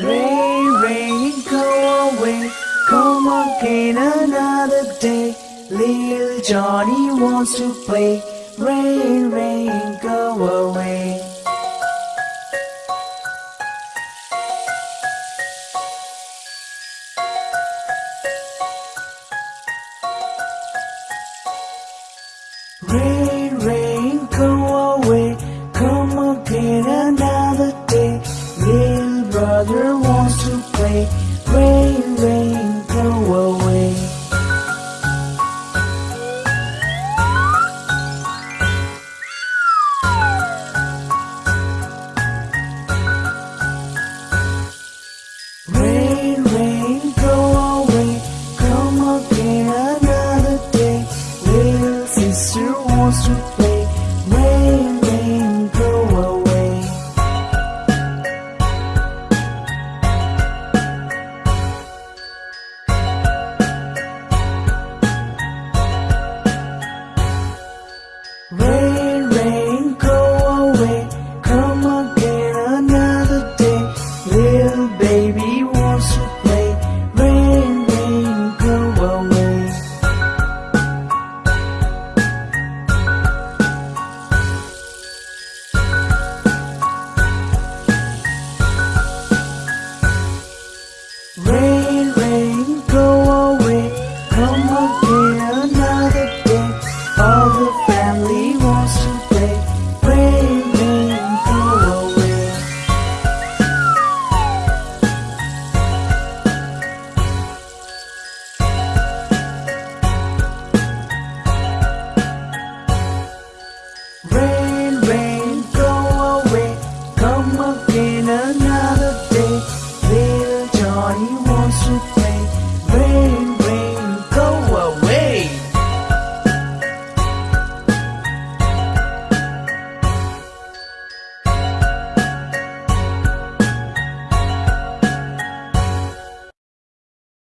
Rain, rain, go away, come again another day. Little Johnny wants to play. Rain. constructor. another day. All the